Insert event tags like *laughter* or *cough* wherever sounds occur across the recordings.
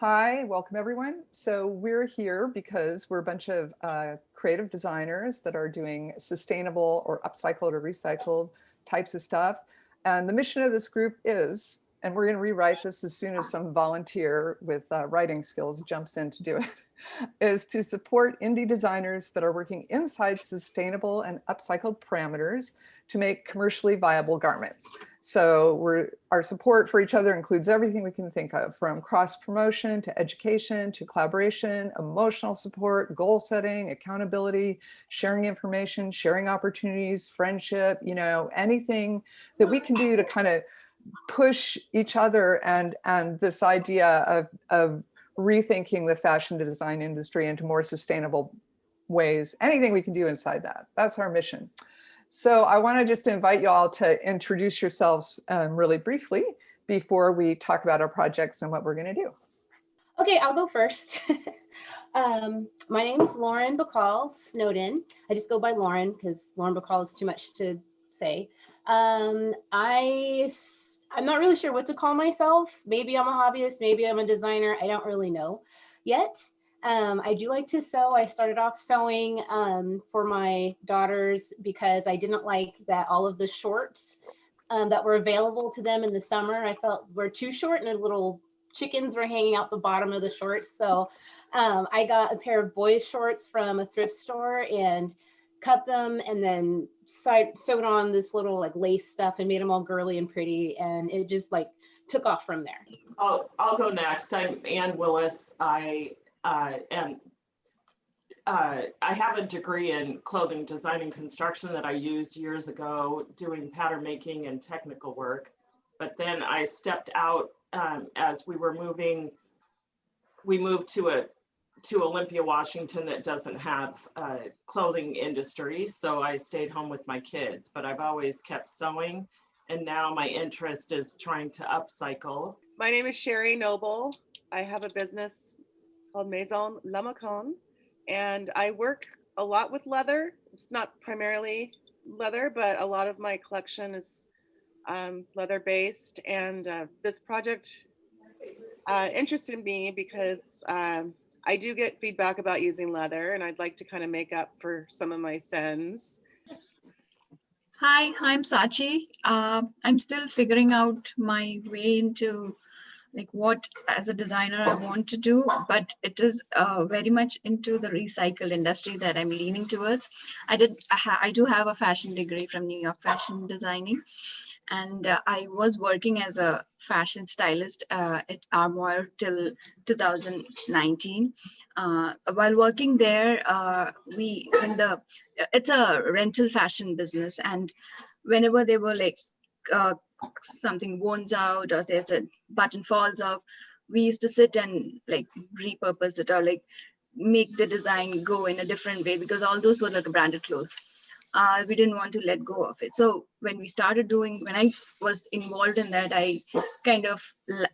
Hi, welcome everyone. So we're here because we're a bunch of uh, creative designers that are doing sustainable or upcycled or recycled types of stuff. And the mission of this group is, and we're going to rewrite this as soon as some volunteer with uh, writing skills jumps in to do it, *laughs* is to support indie designers that are working inside sustainable and upcycled parameters to make commercially viable garments. So our support for each other includes everything we can think of from cross promotion to education to collaboration, emotional support, goal setting, accountability, sharing information, sharing opportunities, friendship, you know, anything that we can do to kind of push each other and, and this idea of, of rethinking the fashion design industry into more sustainable ways, anything we can do inside that. That's our mission. So I want to just invite you all to introduce yourselves um, really briefly before we talk about our projects and what we're going to do. Okay, I'll go first. *laughs* um, my name is Lauren Bacall Snowden. I just go by Lauren because Lauren Bacall is too much to say. Um, I, I'm not really sure what to call myself. Maybe I'm a hobbyist, maybe I'm a designer. I don't really know yet. Um, I do like to sew. I started off sewing um, for my daughters because I didn't like that all of the shorts um, that were available to them in the summer, I felt were too short and their little chickens were hanging out the bottom of the shorts. So um, I got a pair of boys shorts from a thrift store and cut them and then sewed on this little like lace stuff and made them all girly and pretty. And it just like took off from there. I'll, I'll go next. I'm Ann Willis. I uh, and uh, I have a degree in clothing design and construction that I used years ago doing pattern making and technical work. But then I stepped out um, as we were moving, we moved to a to Olympia, Washington that doesn't have a clothing industry. So I stayed home with my kids, but I've always kept sewing. And now my interest is trying to upcycle. My name is Sherry Noble. I have a business called Maison La Macon. And I work a lot with leather. It's not primarily leather, but a lot of my collection is um, leather based. And uh, this project uh, interested me because um, I do get feedback about using leather and I'd like to kind of make up for some of my sins. Hi, I'm Sachi. Uh, I'm still figuring out my way into like what as a designer I want to do, but it is uh, very much into the recycled industry that I'm leaning towards. I did, I, I do have a fashion degree from New York Fashion Designing, and uh, I was working as a fashion stylist uh, at Armoire till 2019. Uh, while working there, uh, we when the it's a rental fashion business, and whenever they were like uh, something wounds out or there's a button falls off, we used to sit and like repurpose it or like make the design go in a different way because all those were like branded clothes. Uh, we didn't want to let go of it. So when we started doing, when I was involved in that, I kind of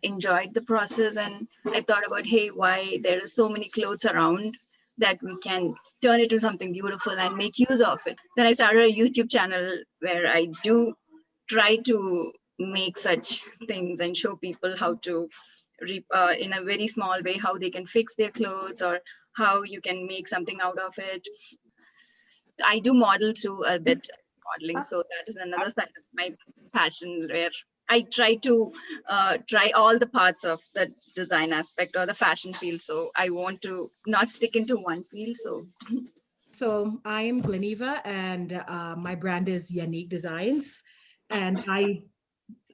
enjoyed the process and I thought about, hey, why there are so many clothes around that we can turn it to something beautiful and make use of it. Then I started a YouTube channel where I do try to make such things and show people how to uh, in a very small way how they can fix their clothes or how you can make something out of it. I do model too a bit modeling so that is another side of my passion where i try to uh, try all the parts of the design aspect or the fashion field so i want to not stick into one field so. So i am Gleneva and uh, my brand is Unique Designs and I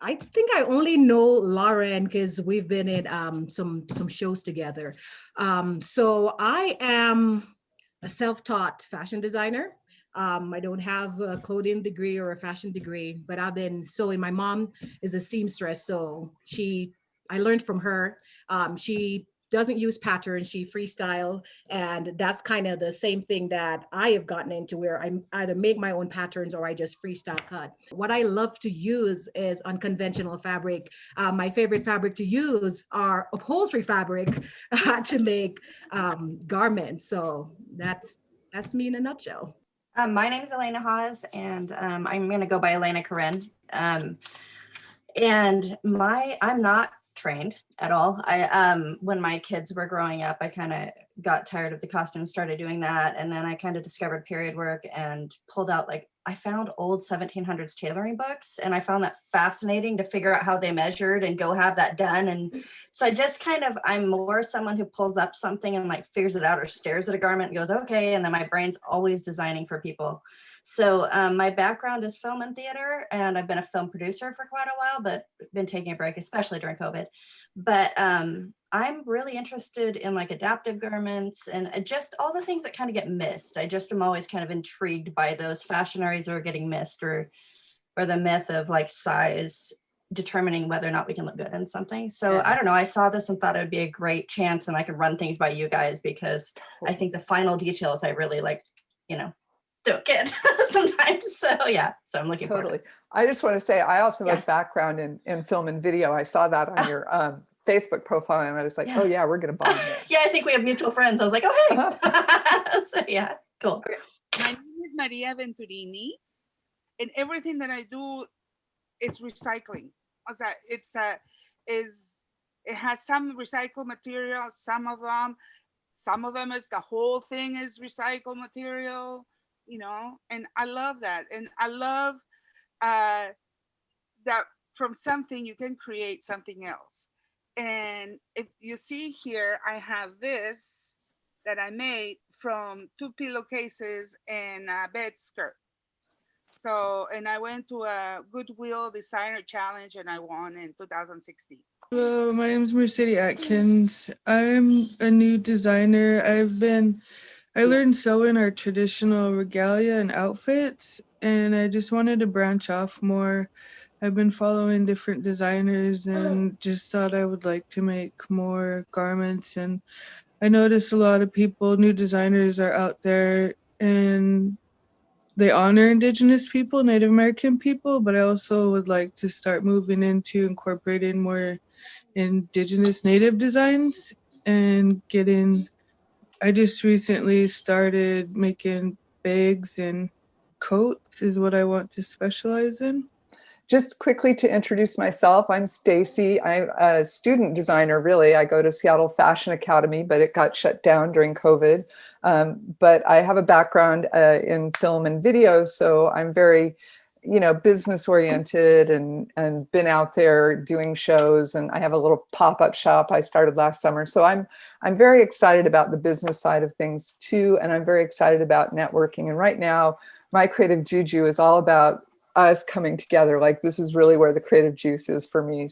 I think I only know Lauren because we've been in um, some some shows together. Um, so I am a self-taught fashion designer. Um, I don't have a clothing degree or a fashion degree, but I've been sewing. My mom is a seamstress, so she I learned from her. Um, she doesn't use patterns, she freestyle. And that's kind of the same thing that I have gotten into where I either make my own patterns or I just freestyle cut. What I love to use is unconventional fabric. Uh, my favorite fabric to use are upholstery fabric *laughs* uh, to make um, garments. So that's, that's me in a nutshell. Um, my name is Elena Haas and um, I'm going to go by Elena Karen. Um, and my, I'm not trained at all. I um when my kids were growing up, I kind of got tired of the costumes, started doing that, and then I kind of discovered period work and pulled out like I found old 1700s tailoring books, and I found that fascinating to figure out how they measured and go have that done. And so I just kind of I'm more someone who pulls up something and like figures it out or stares at a garment and goes okay, and then my brain's always designing for people. So um, my background is film and theater, and I've been a film producer for quite a while, but been taking a break, especially during COVID. But um, I'm really interested in like adaptive garments and uh, just all the things that kind of get missed. I just am always kind of intrigued by those fashion areas that are getting missed or, or the myth of like size determining whether or not we can look good in something. So Yeah. I don't know, I saw this and thought it would be a great chance and I could run things by you guys because I think the final details I really like, you know, don't get *laughs* sometimes. So yeah, so I'm looking forward. Totally. I just want to say, I also have Yeah. a background in, in film and video. I saw that on Ah. your um, Facebook profile and I was like, Yeah. oh yeah, we're going to bond yeah, I think we have mutual friends. I was like, oh hey. Uh-huh. *laughs* so yeah, cool. Maria Venturini, and everything that I do is recycling. It's a is it has some recycled material, some of them, some of them is the whole thing is recycled material, you know, and I love that, and I love uh, that from something you can create something else. And if you see here, I have this that I made from two pillowcases and a bed skirt. So, and I went to a Goodwill Designer Challenge and I won in 2016. Hello, my name is Mercedes Atkins. I'm a new designer. I've been, I learned sewing our traditional regalia and outfits, and I just wanted to branch off more. I've been following different designers and just thought I would like to make more garments. And I notice a lot of people, new designers, are out there and they honor Indigenous people, Native American people, but I also would like to start moving into incorporating more indigenous native designs and getting i just recently started making bags and coats is what i want to specialize in Just quickly to introduce myself, I'm Stacy. I'm a student designer, really. I go to Seattle Fashion Academy, but it got shut down during COVID. Um, but I have a background uh, in film and video, so I'm very, you know, business oriented and and been out there doing shows. And I have a little pop-up shop I started last summer. So I'm I'm very excited about the business side of things too, and I'm very excited about networking. And right now, my creative juju is all about us coming together. Like this is really where the creative juice is for me.